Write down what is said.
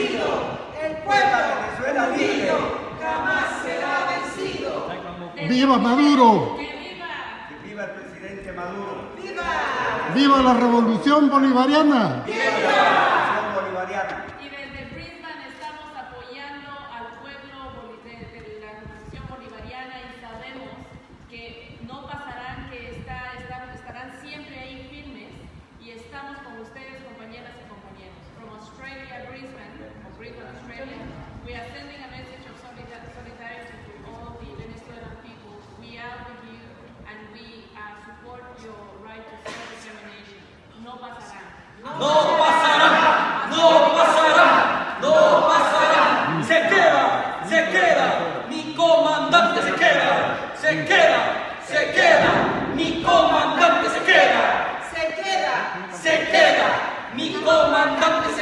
el pueblo de Venezuela libre jamás será vencido. ¡Viva Maduro! ¡Que viva! ¡Que viva el presidente Maduro! ¡Viva! ¡Viva la revolución bolivariana! ¡Viva! La revolución bolivariana! We are sending a message of solidarity to all the Venezuelan people. We are with you and we uh, support your right to self-determination. No pasará. No pasará. No pasará. No pasará. Se queda. Se queda. Mi comandante se queda. Se queda. Se queda. Mi comandante se queda. Se queda. Se queda. Mi comandante se queda.